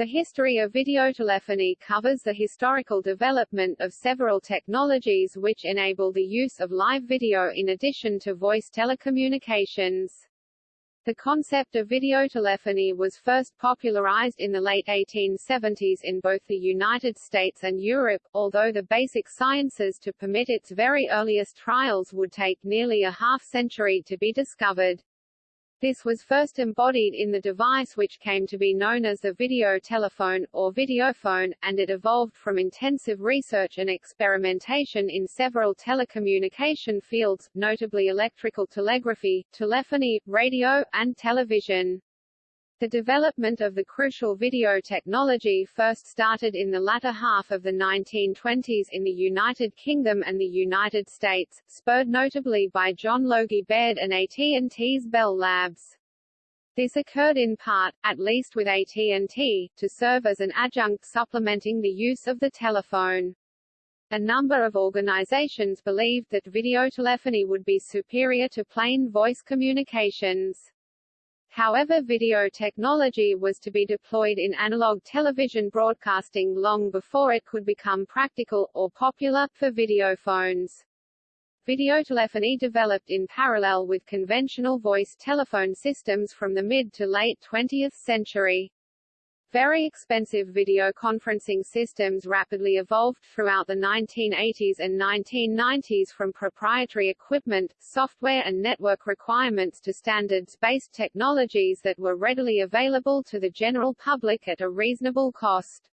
The history of videotelephony covers the historical development of several technologies which enable the use of live video in addition to voice telecommunications. The concept of videotelephony was first popularized in the late 1870s in both the United States and Europe, although the basic sciences to permit its very earliest trials would take nearly a half-century to be discovered. This was first embodied in the device which came to be known as the video telephone, or videophone, and it evolved from intensive research and experimentation in several telecommunication fields, notably electrical telegraphy, telephony, radio, and television. The development of the crucial video technology first started in the latter half of the 1920s in the United Kingdom and the United States, spurred notably by John Logie Baird and AT&T's Bell Labs. This occurred in part, at least with AT&T, to serve as an adjunct supplementing the use of the telephone. A number of organizations believed that videotelephony would be superior to plain voice communications. However video technology was to be deployed in analog television broadcasting long before it could become practical, or popular, for video phones. Videotelephony developed in parallel with conventional voice telephone systems from the mid to late 20th century. Very expensive video conferencing systems rapidly evolved throughout the 1980s and 1990s from proprietary equipment, software and network requirements to standards-based technologies that were readily available to the general public at a reasonable cost.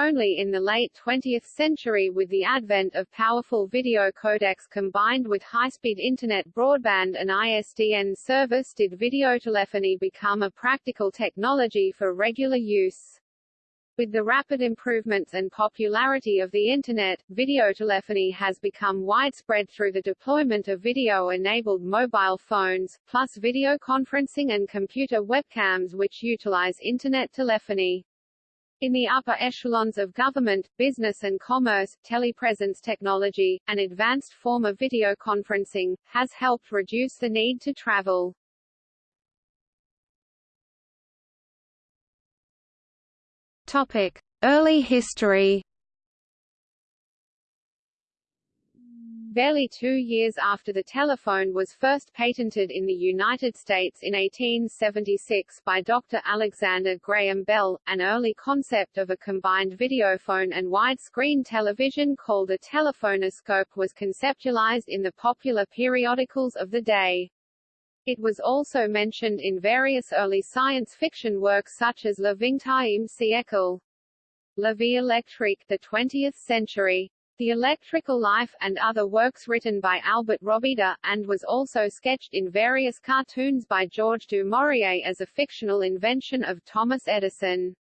Only in the late 20th century with the advent of powerful video codecs combined with high-speed Internet broadband and ISDN service did videotelephony become a practical technology for regular use. With the rapid improvements and popularity of the Internet, videotelephony has become widespread through the deployment of video-enabled mobile phones, plus video conferencing and computer webcams which utilize Internet telephony. In the upper echelons of government, business and commerce, telepresence technology, an advanced form of video conferencing, has helped reduce the need to travel. Topic: Early history. Barely two years after the telephone was first patented in the United States in 1876 by Dr. Alexander Graham Bell, an early concept of a combined videophone and widescreen television called a telephonoscope was conceptualized in the popular periodicals of the day. It was also mentioned in various early science fiction works such as Le Vingtième siècle, La Vie électrique, the 20th century, the Electrical Life, and other works written by Albert Robida, and was also sketched in various cartoons by George du Maurier as a fictional invention of Thomas Edison.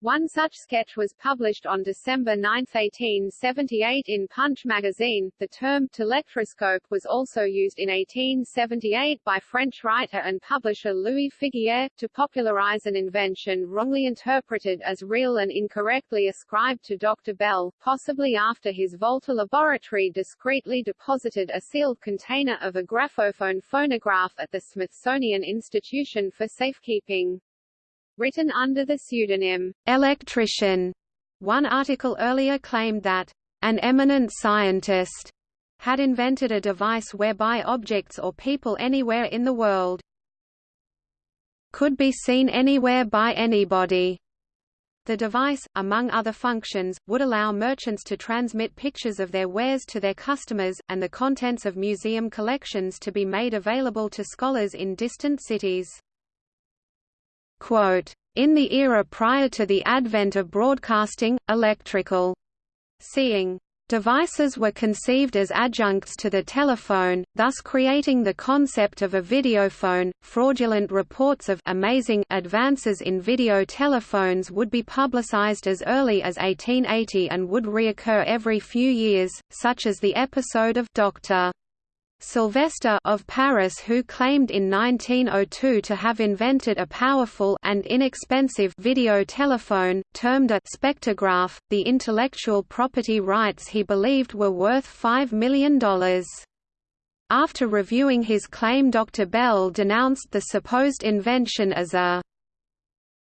One such sketch was published on December 9, 1878 in Punch magazine. The term telectroscope was also used in 1878 by French writer and publisher Louis Figuier, to popularize an invention wrongly interpreted as real and incorrectly ascribed to Dr. Bell, possibly after his Volta laboratory discreetly deposited a sealed container of a graphophone phonograph at the Smithsonian Institution for Safekeeping written under the pseudonym electrician. One article earlier claimed that an eminent scientist had invented a device whereby objects or people anywhere in the world could be seen anywhere by anybody. The device, among other functions, would allow merchants to transmit pictures of their wares to their customers, and the contents of museum collections to be made available to scholars in distant cities. In the era prior to the advent of broadcasting, electrical seeing devices were conceived as adjuncts to the telephone, thus creating the concept of a videophone. Fraudulent reports of amazing advances in video telephones would be publicized as early as 1880 and would reoccur every few years, such as the episode of Dr. Sylvester of Paris who claimed in 1902 to have invented a powerful and inexpensive video telephone, termed a spectrograph, the intellectual property rights he believed were worth $5 million. After reviewing his claim Dr. Bell denounced the supposed invention as a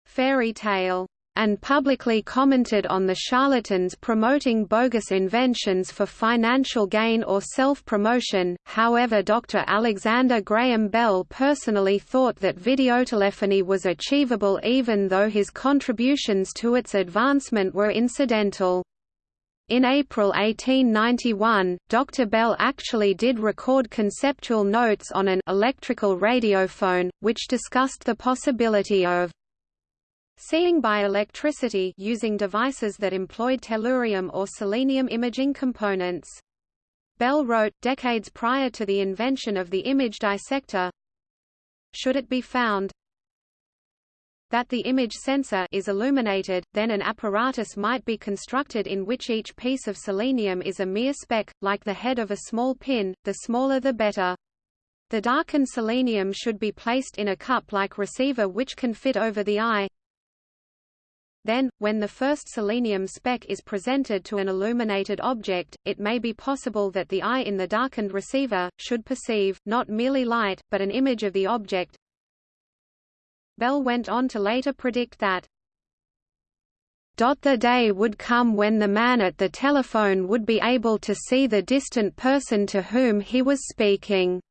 fairy tale and publicly commented on the charlatans promoting bogus inventions for financial gain or self-promotion. However, Dr. Alexander Graham Bell personally thought that videotelephony was achievable even though his contributions to its advancement were incidental. In April 1891, Dr. Bell actually did record conceptual notes on an electrical radiophone, which discussed the possibility of seeing by electricity using devices that employed tellurium or selenium imaging components. Bell wrote, decades prior to the invention of the image dissector, Should it be found, that the image sensor is illuminated, then an apparatus might be constructed in which each piece of selenium is a mere speck, like the head of a small pin, the smaller the better. The darkened selenium should be placed in a cup-like receiver which can fit over the eye. Then, when the first selenium speck is presented to an illuminated object, it may be possible that the eye in the darkened receiver, should perceive, not merely light, but an image of the object, Bell went on to later predict that the day would come when the man at the telephone would be able to see the distant person to whom he was speaking.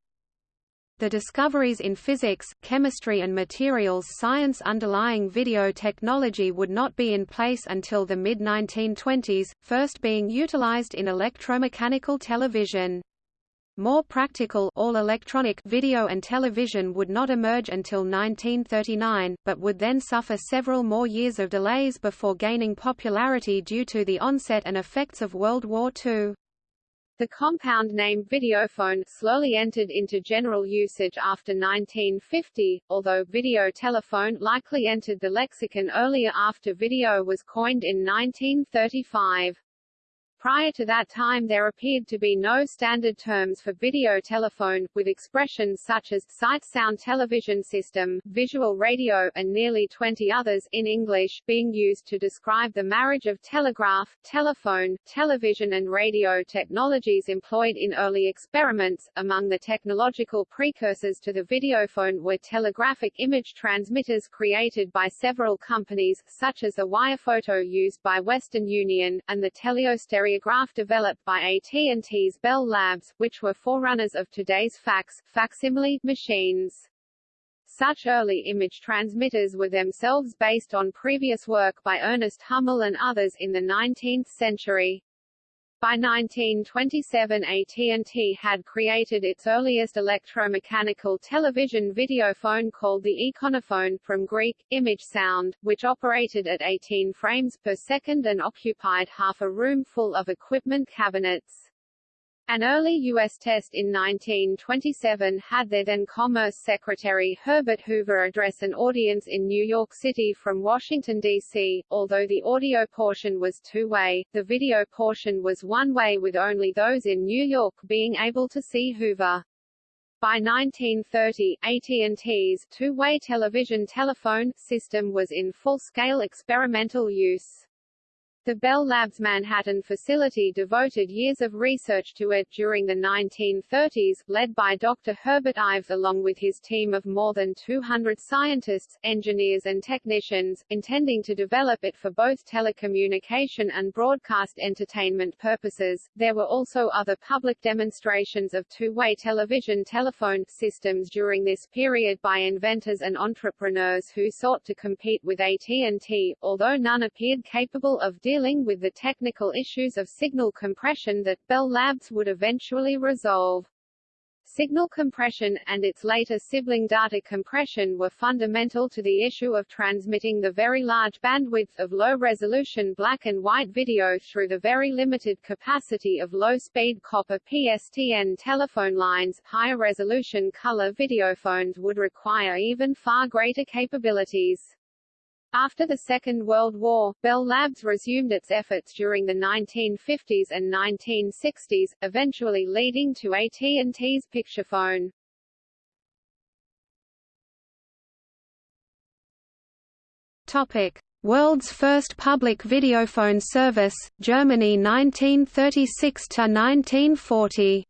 The discoveries in physics, chemistry and materials science underlying video technology would not be in place until the mid-1920s, first being utilized in electromechanical television. More practical all-electronic video and television would not emerge until 1939, but would then suffer several more years of delays before gaining popularity due to the onset and effects of World War II. The compound name videophone slowly entered into general usage after 1950, although video telephone likely entered the lexicon earlier after video was coined in 1935. Prior to that time there appeared to be no standard terms for video telephone, with expressions such as sight sound television system, visual radio and nearly 20 others in English being used to describe the marriage of telegraph, telephone, television and radio technologies employed in early experiments. Among the technological precursors to the videophone were telegraphic image transmitters created by several companies, such as the wirephoto used by Western Union, and the teleostereo Telegraph developed by AT&T's Bell Labs, which were forerunners of today's fax, facsimile, machines. Such early image transmitters were themselves based on previous work by Ernest Hummel and others in the 19th century. By 1927 AT&T had created its earliest electromechanical television videophone called the Ikonophone from Greek, image sound, which operated at 18 frames per second and occupied half a room full of equipment cabinets. An early U.S. test in 1927 had their then Commerce Secretary Herbert Hoover address an audience in New York City from Washington, D.C. Although the audio portion was two-way, the video portion was one-way with only those in New York being able to see Hoover. By 1930, AT&T's two-way television telephone system was in full-scale experimental use. The Bell Labs Manhattan facility devoted years of research to it during the 1930s, led by Dr. Herbert Ives along with his team of more than 200 scientists, engineers and technicians, intending to develop it for both telecommunication and broadcast entertainment purposes. There were also other public demonstrations of two-way television telephone systems during this period by inventors and entrepreneurs who sought to compete with AT&T, although none appeared capable of dealing with the technical issues of signal compression that Bell Labs would eventually resolve. Signal compression, and its later sibling data compression were fundamental to the issue of transmitting the very large bandwidth of low-resolution black and white video through the very limited capacity of low-speed copper PSTN telephone lines. Higher-resolution color videophones would require even far greater capabilities. After the Second World War, Bell Labs resumed its efforts during the 1950s and 1960s, eventually leading to AT&T's Picturephone. Topic: World's first public videophone service, Germany 1936 to 1940.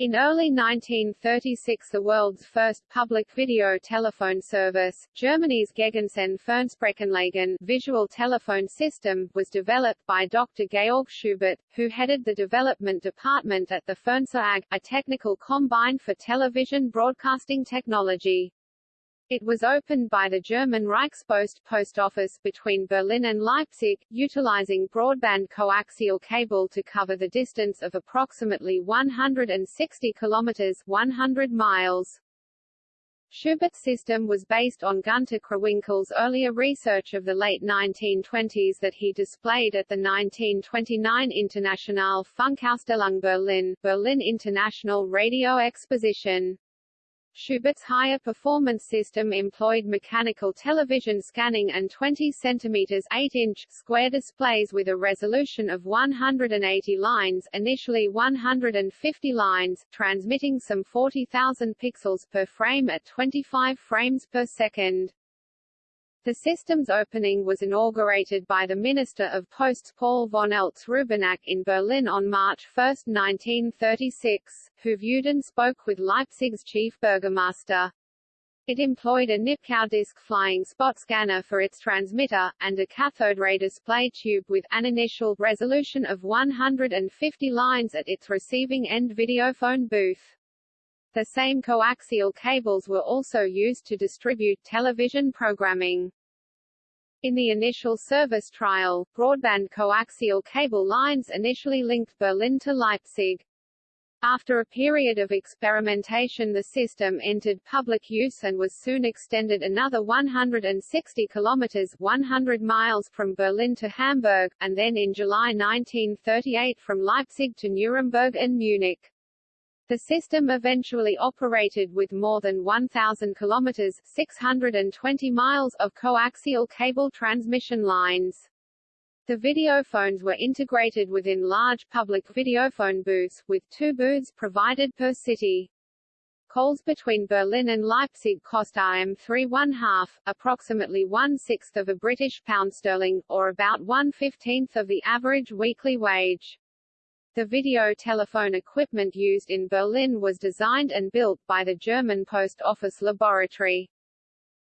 In early 1936 the world's first public video telephone service, Germany's Gegensehn-Fernsprechanlagen visual telephone system, was developed by Dr. Georg Schubert, who headed the development department at the Fernseh AG, a technical combine for television broadcasting technology. It was opened by the German Reichspost post office between Berlin and Leipzig, utilizing broadband coaxial cable to cover the distance of approximately 160 kilometers 100 miles. Schubert's system was based on Gunter Krawinkel's earlier research of the late 1920s that he displayed at the 1929 Internationale Funkausstellung Berlin, Berlin International Radio Exposition. Schubert's higher performance system employed mechanical television scanning and 20 cm 8-inch square displays with a resolution of 180 lines initially 150 lines, transmitting some 40,000 pixels per frame at 25 frames per second. The system's opening was inaugurated by the Minister of Posts Paul von Eltz-Rübenach in Berlin on March 1, 1936, who viewed and spoke with Leipzig's chief burgomaster. It employed a Nipkow disc flying spot scanner for its transmitter, and a cathode ray display tube with an initial resolution of 150 lines at its receiving end videophone booth. The same coaxial cables were also used to distribute television programming. In the initial service trial, broadband coaxial cable lines initially linked Berlin to Leipzig. After a period of experimentation the system entered public use and was soon extended another 160 kilometers 100 miles from Berlin to Hamburg, and then in July 1938 from Leipzig to Nuremberg and Munich. The system eventually operated with more than 1,000 kilometers 620 miles of coaxial cable transmission lines. The videophones were integrated within large public videophone booths, with two booths provided per city. Calls between Berlin and Leipzig cost IM3 one half, approximately one-sixth of a British pound sterling, or about one-fifteenth of the average weekly wage. The video telephone equipment used in Berlin was designed and built by the German Post Office Laboratory.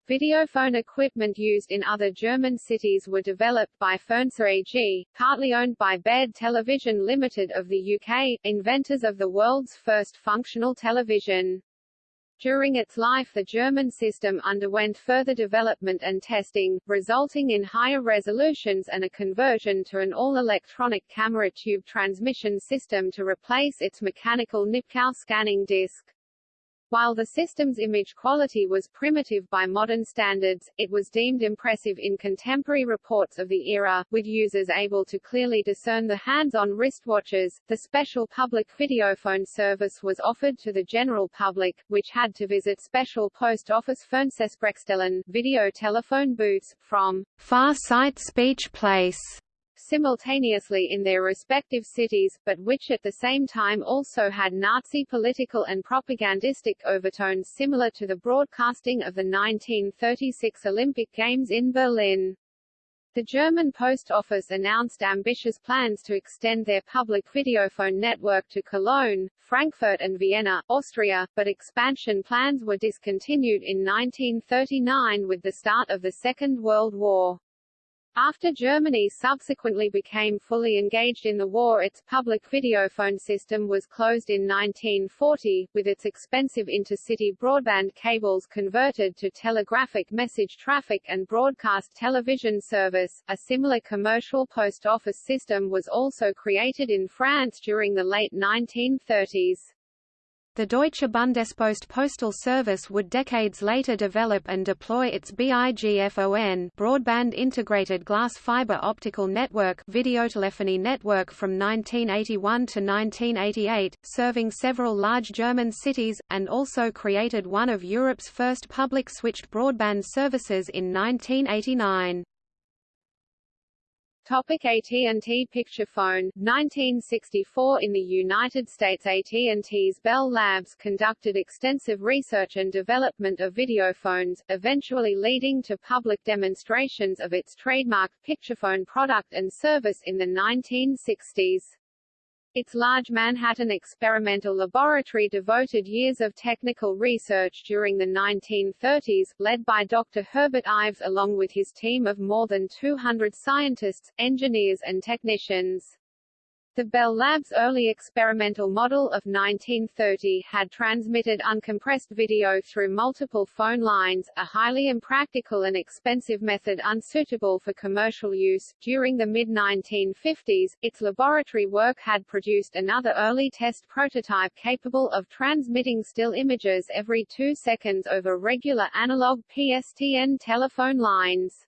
Videophone equipment used in other German cities were developed by Fernseh AG, partly owned by Baird Television Limited of the UK, inventors of the world's first functional television. During its life the German system underwent further development and testing, resulting in higher resolutions and a conversion to an all-electronic camera tube transmission system to replace its mechanical Nipkow scanning disc. While the system's image quality was primitive by modern standards, it was deemed impressive in contemporary reports of the era, with users able to clearly discern the hands-on wristwatches. The special public videophone service was offered to the general public, which had to visit special post office Fernsehsprechstellen video telephone booths, from Far Sight Speech Place simultaneously in their respective cities, but which at the same time also had Nazi political and propagandistic overtones similar to the broadcasting of the 1936 Olympic Games in Berlin. The German Post Office announced ambitious plans to extend their public videophone network to Cologne, Frankfurt and Vienna, Austria, but expansion plans were discontinued in 1939 with the start of the Second World War. After Germany subsequently became fully engaged in the war its public videophone system was closed in 1940, with its expensive intercity broadband cables converted to telegraphic message traffic and broadcast television service. A similar commercial post office system was also created in France during the late 1930s. The Deutsche Bundespost postal service would decades later develop and deploy its BIGFON broadband integrated glass fiber optical network videotelephony network from 1981 to 1988, serving several large German cities, and also created one of Europe's first public switched broadband services in 1989. AT&T Picturephone 1964 In the United States AT&T's Bell Labs conducted extensive research and development of videophones, eventually leading to public demonstrations of its trademark Picturephone product and service in the 1960s. Its large Manhattan experimental laboratory devoted years of technical research during the 1930s, led by Dr. Herbert Ives along with his team of more than 200 scientists, engineers and technicians. The Bell Lab's early experimental model of 1930 had transmitted uncompressed video through multiple phone lines, a highly impractical and expensive method unsuitable for commercial use. During the mid-1950s, its laboratory work had produced another early test prototype capable of transmitting still images every two seconds over regular analog PSTN telephone lines.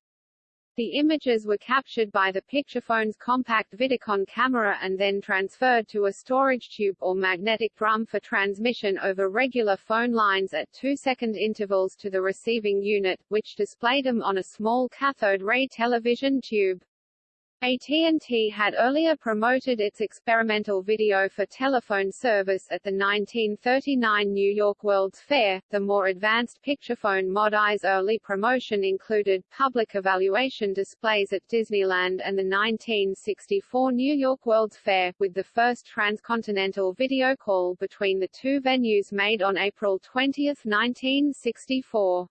The images were captured by the Picturephone's compact Vidicon camera and then transferred to a storage tube or magnetic drum for transmission over regular phone lines at two-second intervals to the receiving unit, which displayed them on a small cathode ray television tube. AT&T had earlier promoted its experimental video for telephone service at the 1939 New York World's Fair. The more advanced Picturephone Mod I's early promotion included public evaluation displays at Disneyland and the 1964 New York World's Fair, with the first transcontinental video call between the two venues made on April 20, 1964.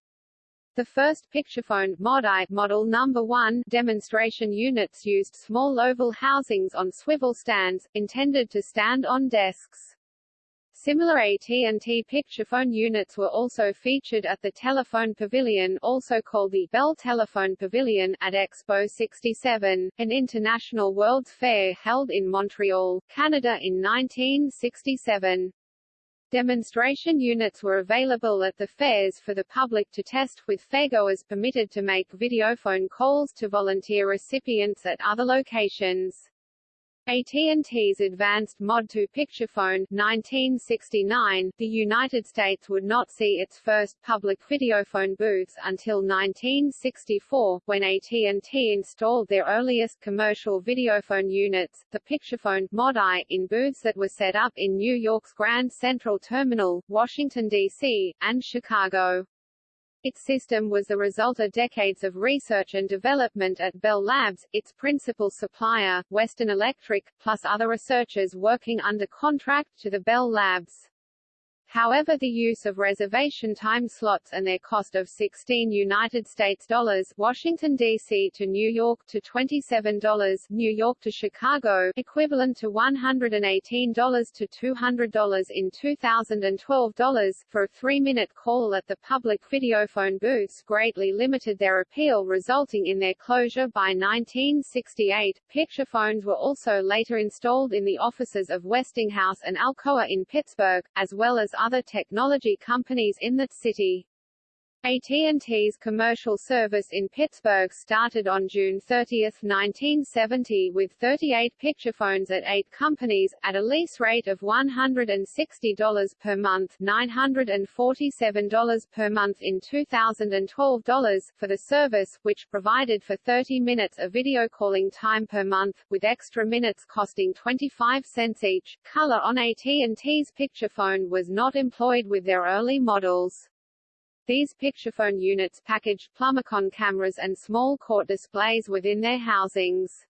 The first Picturephone Mod I model number 1 demonstration units used small oval housings on swivel stands, intended to stand on desks. Similar AT&T Picturephone units were also featured at the Telephone Pavilion also called the Bell Telephone Pavilion at Expo 67, an international World's Fair held in Montreal, Canada in 1967. Demonstration units were available at the fairs for the public to test with fairgoers permitted to make videophone calls to volunteer recipients at other locations. AT&T's advanced Mod 2 Picturephone 1969, the United States would not see its first public videophone booths until 1964, when AT&T installed their earliest commercial videophone units, the Picturephone Mod I, in booths that were set up in New York's Grand Central Terminal, Washington, D.C., and Chicago. Its system was the result of decades of research and development at Bell Labs, its principal supplier, Western Electric, plus other researchers working under contract to the Bell Labs. However the use of reservation time slots and their cost of 16 United States dollars Washington, D.C. to New York to $27 New York to Chicago equivalent to $118 to $200 in 2012 dollars for a three-minute call at the public videophone booths greatly limited their appeal resulting in their closure by 1968. Picture phones were also later installed in the offices of Westinghouse and Alcoa in Pittsburgh, as well as other technology companies in that city. AT&T's commercial service in Pittsburgh started on June 30, 1970 with 38 Picturephones at eight companies, at a lease rate of $160 per month $947 per month in 2012 dollars for the service, which provided for 30 minutes of video calling time per month, with extra minutes costing 25 cents each. Color on AT&T's Picturephone was not employed with their early models. These Picturephone units packaged Plumbicon cameras and small court displays within their housings.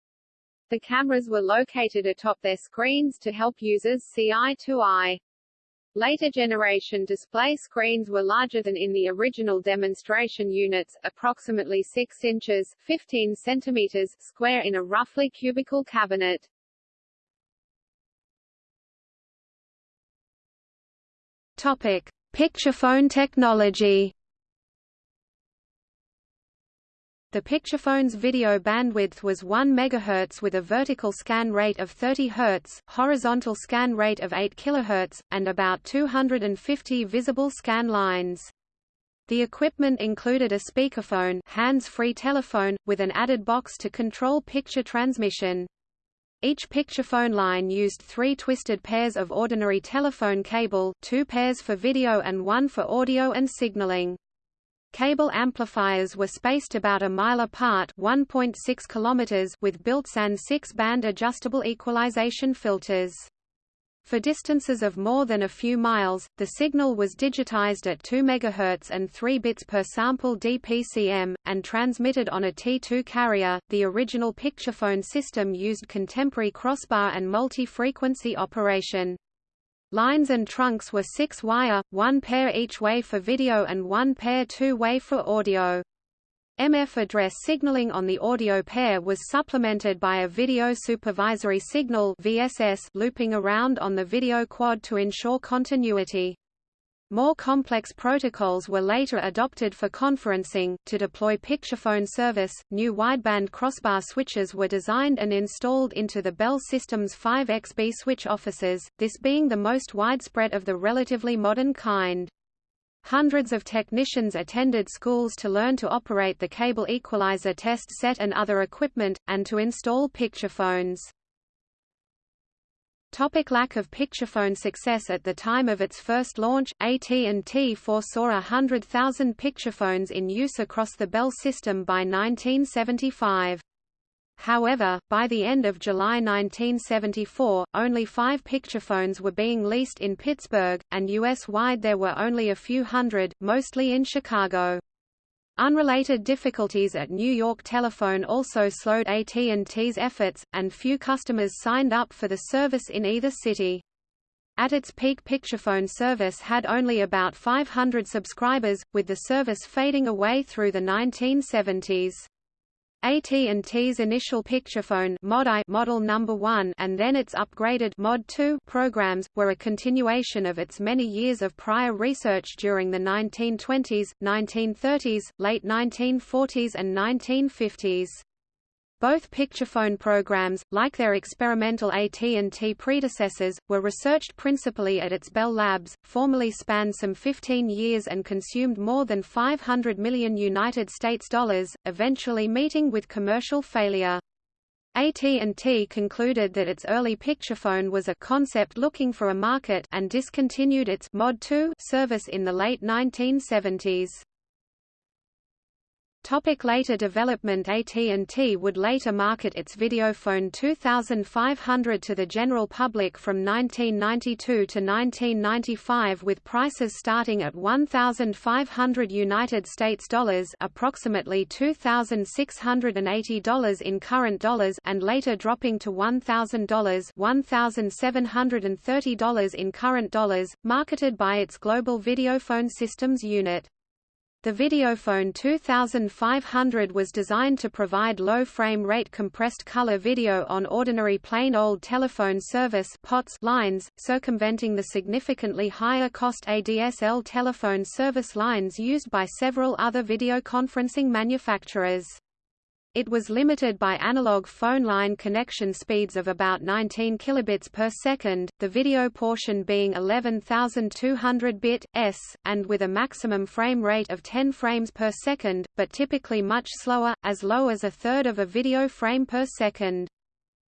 The cameras were located atop their screens to help users see eye to eye. Later generation display screens were larger than in the original demonstration units, approximately 6 inches 15 centimeters square in a roughly cubical cabinet. Topic: Picturephone technology The Picturephone's video bandwidth was 1 MHz with a vertical scan rate of 30 Hz, horizontal scan rate of 8 kHz, and about 250 visible scan lines. The equipment included a speakerphone hands-free telephone, with an added box to control picture transmission. Each Picturephone line used three twisted pairs of ordinary telephone cable two pairs for video and one for audio and signaling. Cable amplifiers were spaced about a mile apart 1.6 km with built-in six-band adjustable equalization filters. For distances of more than a few miles, the signal was digitized at 2 MHz and 3 bits per sample DPCM, and transmitted on a T2 carrier. The original picturephone system used contemporary crossbar and multi-frequency operation. Lines and trunks were six-wire, one pair each way for video and one pair two-way for audio. MF address signaling on the audio pair was supplemented by a video supervisory signal VSS looping around on the video quad to ensure continuity. More complex protocols were later adopted for conferencing. To deploy picturephone service, new wideband crossbar switches were designed and installed into the Bell System's 5XB switch offices, this being the most widespread of the relatively modern kind. Hundreds of technicians attended schools to learn to operate the cable equalizer test set and other equipment, and to install picturephones. Topic lack of picturephone success At the time of its first launch, AT&T foresaw a hundred thousand picturephones in use across the Bell system by 1975. However, by the end of July 1974, only five picturephones were being leased in Pittsburgh, and U.S.-wide there were only a few hundred, mostly in Chicago. Unrelated difficulties at New York Telephone also slowed AT&T's efforts, and few customers signed up for the service in either city. At its peak picturephone service had only about 500 subscribers, with the service fading away through the 1970s. AT&T's initial picturephone Mod I model number 1 and then its upgraded Mod 2 programs were a continuation of its many years of prior research during the 1920s, 1930s, late 1940s and 1950s. Both picturephone programs, like their experimental AT&T predecessors, were researched principally at its Bell Labs, formerly spanned some 15 years and consumed more than 500 million United States dollars, eventually meeting with commercial failure. AT&T concluded that its early picturephone was a concept looking for a market and discontinued its Mod 2 service in the late 1970s. Topic later development AT&T would later market its Videophone 2500 to the general public from 1992 to 1995 with prices starting at 1500 United States dollars, approximately $2680 in current dollars and later dropping to $1000, $1730 in current dollars, marketed by its Global Videophone Systems unit. The Videophone 2500 was designed to provide low frame rate compressed color video on ordinary plain old telephone service POTS lines, circumventing the significantly higher cost ADSL telephone service lines used by several other video conferencing manufacturers. It was limited by analog phone line connection speeds of about 19 kilobits per second, the video portion being 11,200 bit s, and with a maximum frame rate of 10 frames per second, but typically much slower, as low as a third of a video frame per second.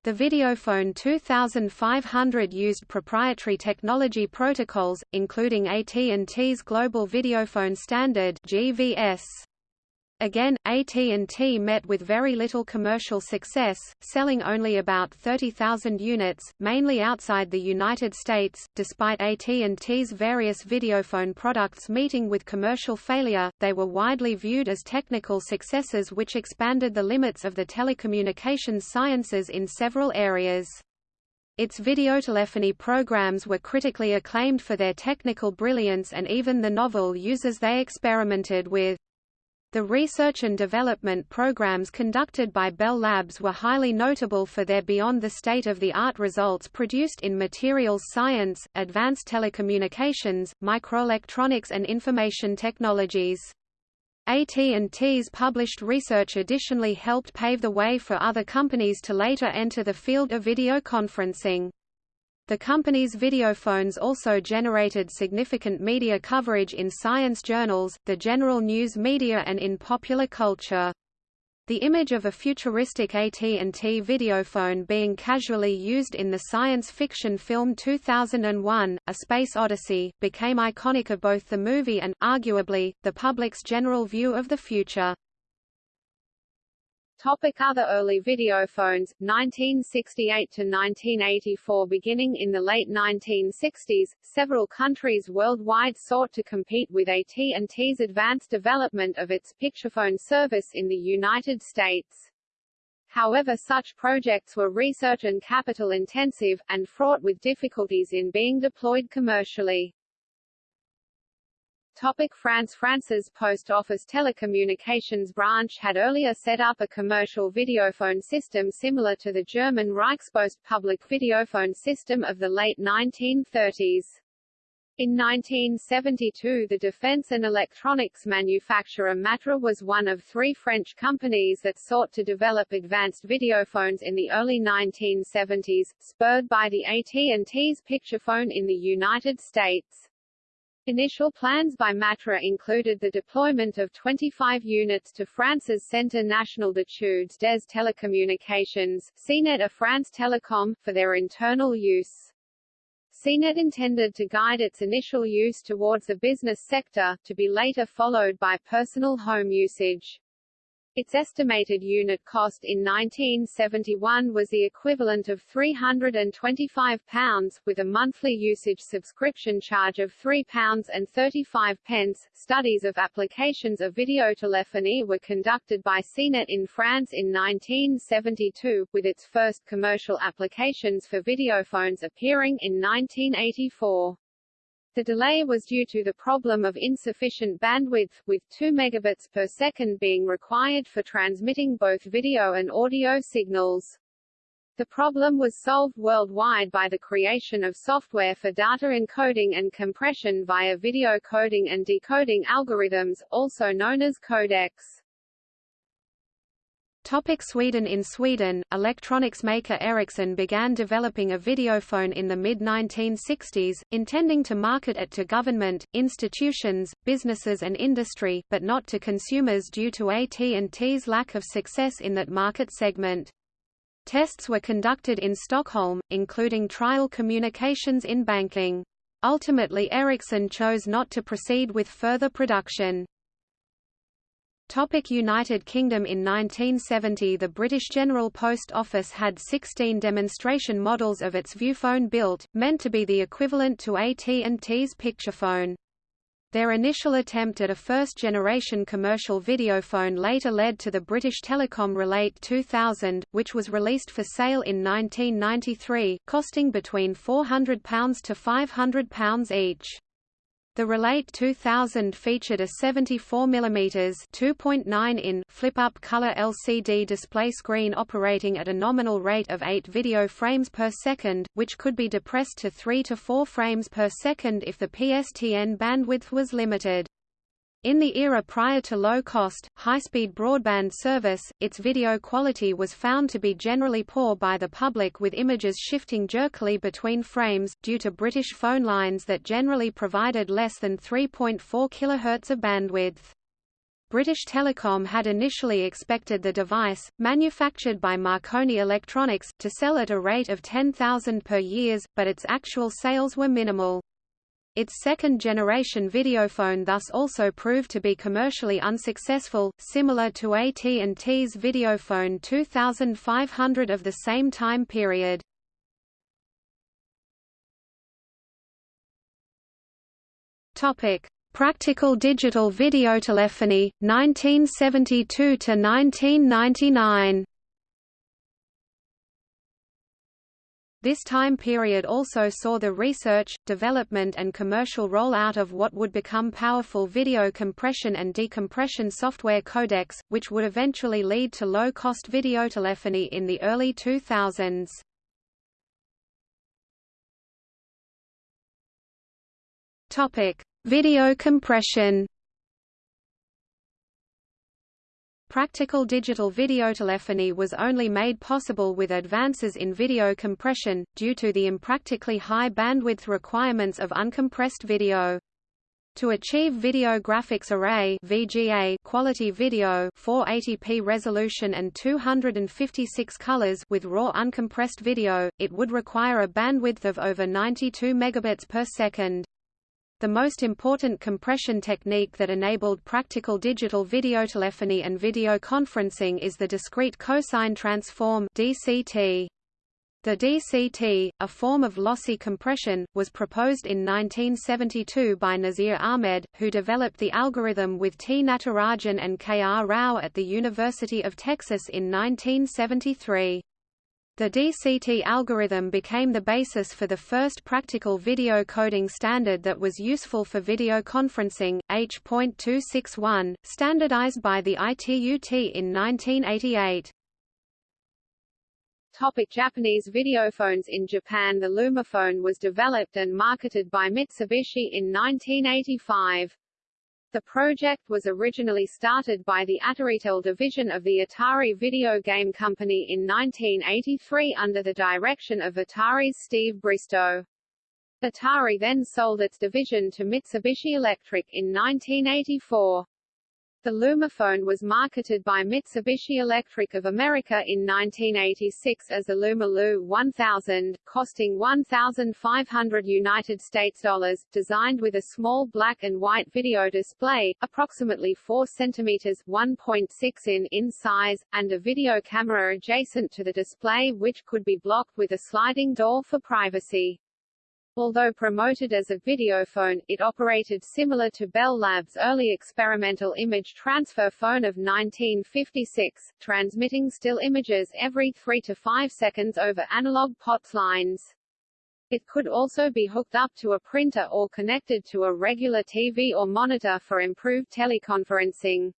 The Videophone 2500 used proprietary technology protocols, including AT&T's Global Videophone Standard (GVS). Again, AT&T met with very little commercial success, selling only about 30,000 units, mainly outside the United States. Despite AT&T's various videophone products meeting with commercial failure, they were widely viewed as technical successes which expanded the limits of the telecommunications sciences in several areas. Its videotelephony programs were critically acclaimed for their technical brilliance and even the novel uses they experimented with. The research and development programs conducted by Bell Labs were highly notable for their beyond the state-of-the-art results produced in materials science, advanced telecommunications, microelectronics and information technologies. AT&T's published research additionally helped pave the way for other companies to later enter the field of video conferencing. The company's videophones also generated significant media coverage in science journals, the general news media and in popular culture. The image of a futuristic AT&T videophone being casually used in the science fiction film 2001, A Space Odyssey, became iconic of both the movie and, arguably, the public's general view of the future. Topic other early videophones, 1968–1984 Beginning in the late 1960s, several countries worldwide sought to compete with AT&T's advanced development of its picturephone service in the United States. However such projects were research and capital intensive, and fraught with difficulties in being deployed commercially. Topic France France's post office telecommunications branch had earlier set up a commercial videophone system similar to the German Reichspost public videophone system of the late 1930s. In 1972 the defense and electronics manufacturer Matra was one of three French companies that sought to develop advanced videophones in the early 1970s, spurred by the AT&T's picturephone in the United States. Initial plans by Matra included the deployment of 25 units to France's Centre National d'études des télécommunications, CNET à France Télécom, for their internal use. CNET intended to guide its initial use towards the business sector, to be later followed by personal home usage. Its estimated unit cost in 1971 was the equivalent of £325, with a monthly usage subscription charge of £3.35. Studies of applications of videotelephony were conducted by CNET in France in 1972, with its first commercial applications for videophones appearing in 1984. The delay was due to the problem of insufficient bandwidth, with 2 megabits per second being required for transmitting both video and audio signals. The problem was solved worldwide by the creation of software for data encoding and compression via video coding and decoding algorithms, also known as codecs. Topic Sweden In Sweden, electronics maker Ericsson began developing a videophone in the mid-1960s, intending to market it to government, institutions, businesses and industry, but not to consumers due to AT&T's lack of success in that market segment. Tests were conducted in Stockholm, including trial communications in banking. Ultimately Ericsson chose not to proceed with further production. Topic United Kingdom In 1970 the British General Post Office had 16 demonstration models of its Viewphone built, meant to be the equivalent to AT&T's Picturephone. Their initial attempt at a first-generation commercial videophone later led to the British Telecom Relate 2000, which was released for sale in 1993, costing between £400 to £500 each. The Relate 2000 featured a 74 mm 2.9 in flip-up color LCD display screen operating at a nominal rate of 8 video frames per second, which could be depressed to 3 to 4 frames per second if the PSTN bandwidth was limited. In the era prior to low-cost, high-speed broadband service, its video quality was found to be generally poor by the public with images shifting jerkily between frames, due to British phone lines that generally provided less than 3.4 kHz of bandwidth. British Telecom had initially expected the device, manufactured by Marconi Electronics, to sell at a rate of 10,000 per year, but its actual sales were minimal. Its second-generation videophone thus also proved to be commercially unsuccessful, similar to AT&T's Videophone 2500 of the same time period. Topic: Practical digital videotelephony 1972 to 1999. This time period also saw the research, development and commercial rollout of what would become powerful video compression and decompression software codecs, which would eventually lead to low-cost videotelephony in the early 2000s. Topic: Video compression. Practical digital videotelephony was only made possible with advances in video compression, due to the impractically high bandwidth requirements of uncompressed video. To achieve Video Graphics Array VGA quality video 480p resolution and 256 colors with raw uncompressed video, it would require a bandwidth of over 92 megabits per second. The most important compression technique that enabled practical digital videotelephony and video conferencing is the discrete cosine transform DCT. The DCT, a form of lossy compression, was proposed in 1972 by Nasir Ahmed, who developed the algorithm with T. Natarajan and K. R. Rao at the University of Texas in 1973. The DCT algorithm became the basis for the first practical video coding standard that was useful for video conferencing, H.261, standardized by the ITU-T in 1988. Topic Japanese videophones In Japan the Lumaphone was developed and marketed by Mitsubishi in 1985. The project was originally started by the Ataritel division of the Atari video game company in 1983 under the direction of Atari's Steve Bristow. Atari then sold its division to Mitsubishi Electric in 1984. The Lumaphone was marketed by Mitsubishi Electric of America in 1986 as the LumaLu 1000, costing 1,500 United States dollars, designed with a small black and white video display, approximately 4 cm 1.6 in in size, and a video camera adjacent to the display which could be blocked with a sliding door for privacy. Although promoted as a videophone, it operated similar to Bell Labs' early experimental image transfer phone of 1956, transmitting still images every 3 to 5 seconds over analog POTS lines. It could also be hooked up to a printer or connected to a regular TV or monitor for improved teleconferencing.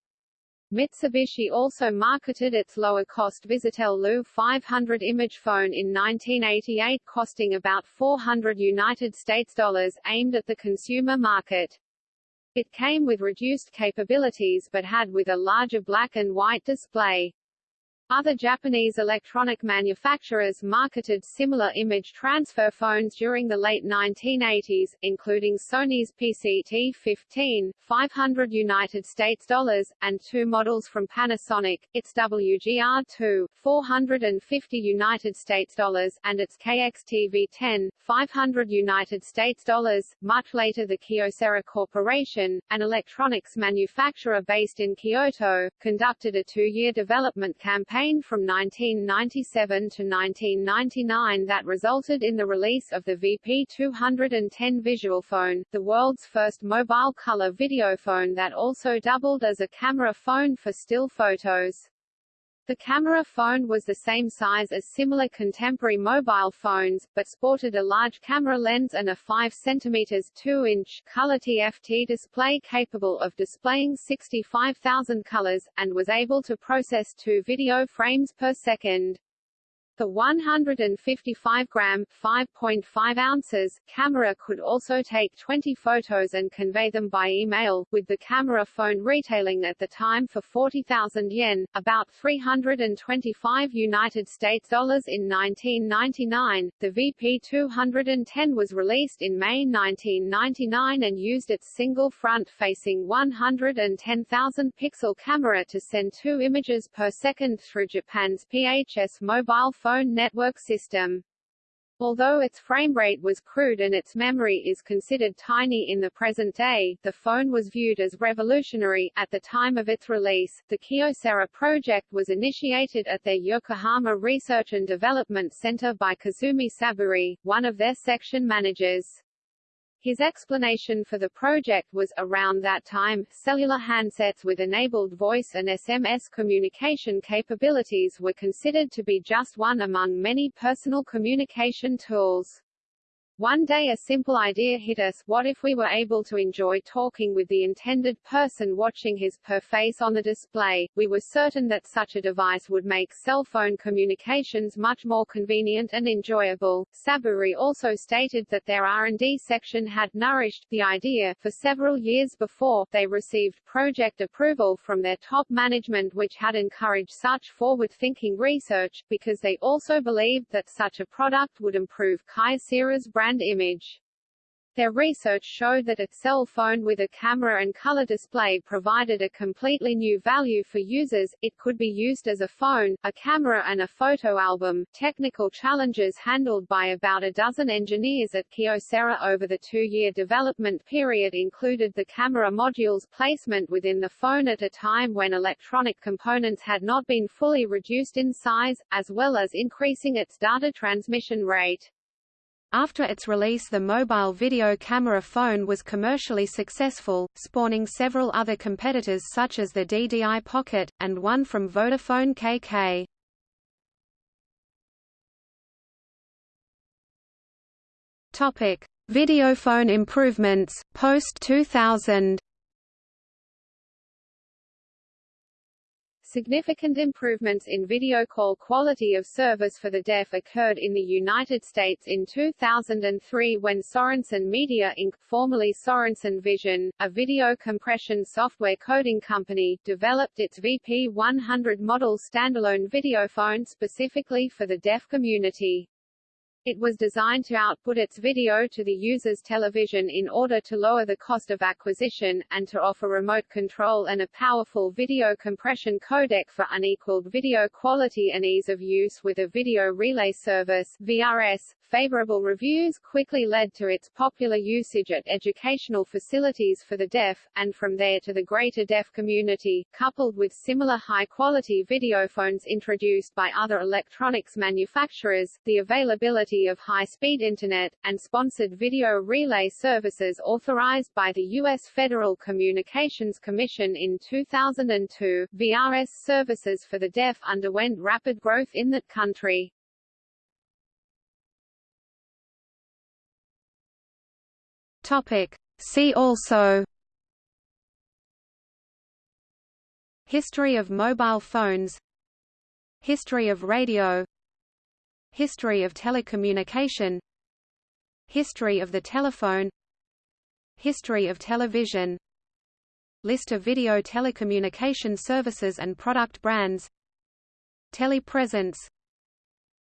Mitsubishi also marketed its lower-cost Visitel Lu 500 image phone in 1988 costing about 400 United States dollars, aimed at the consumer market. It came with reduced capabilities but had with a larger black and white display. Other Japanese electronic manufacturers marketed similar image transfer phones during the late 1980s, including Sony's PCT-15, 500 United States dollars, and two models from Panasonic, its WGR2, 450 United States dollars, and its KXTV-10, 500 United States dollars. Much later the Kyocera Corporation, an electronics manufacturer based in Kyoto, conducted a two-year development campaign campaign from 1997 to 1999 that resulted in the release of the VP210 visual phone, the world's first mobile color videophone that also doubled as a camera phone for still photos. The camera phone was the same size as similar contemporary mobile phones, but sported a large camera lens and a 5 cm 2-inch color TFT display capable of displaying 65,000 colors, and was able to process two video frames per second. The 155-gram (5.5 ounces) camera could also take 20 photos and convey them by email, with the camera phone retailing at the time for 40,000 yen, about 325 United States dollars in 1999. The VP210 was released in May 1999 and used its single front-facing 110,000 pixel camera to send two images per second through Japan's PHS mobile phone phone network system. Although its frame rate was crude and its memory is considered tiny in the present day, the phone was viewed as revolutionary. At the time of its release, the Kyocera project was initiated at their Yokohama Research and Development Center by Kazumi Saburi, one of their section managers. His explanation for the project was, around that time, cellular handsets with enabled voice and SMS communication capabilities were considered to be just one among many personal communication tools. One day a simple idea hit us, what if we were able to enjoy talking with the intended person watching his per face on the display? We were certain that such a device would make cell phone communications much more convenient and enjoyable. Saburi also stated that their R&D section had nourished the idea for several years before they received project approval from their top management which had encouraged such forward-thinking research, because they also believed that such a product would improve Kyocera's brand image. Their research showed that a cell phone with a camera and color display provided a completely new value for users. It could be used as a phone, a camera and a photo album. Technical challenges handled by about a dozen engineers at Kyocera over the two-year development period included the camera module's placement within the phone at a time when electronic components had not been fully reduced in size, as well as increasing its data transmission rate. After its release the mobile video camera phone was commercially successful, spawning several other competitors such as the DDI Pocket, and one from Vodafone KK. Videophone improvements, post-2000 Significant improvements in video call quality of service for the deaf occurred in the United States in 2003 when Sorenson Media Inc., formerly Sorenson Vision, a video compression software coding company, developed its VP100 model standalone videophone specifically for the deaf community. It was designed to output its video to the user's television in order to lower the cost of acquisition, and to offer remote control and a powerful video compression codec for unequaled video quality and ease of use with a video relay service VRS. Favorable reviews quickly led to its popular usage at educational facilities for the deaf, and from there to the greater deaf community, coupled with similar high-quality videophones introduced by other electronics manufacturers, the of high-speed Internet, and sponsored video relay services authorized by the U.S. Federal Communications Commission in 2002, VRS services for the deaf underwent rapid growth in that country. Topic. See also History of mobile phones History of radio History of telecommunication History of the telephone History of television List of video telecommunication services and product brands Telepresence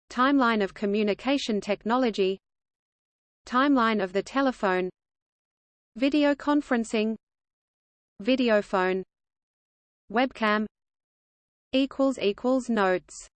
Timeline of communication technology Timeline of the telephone Video conferencing Videophone Webcam Notes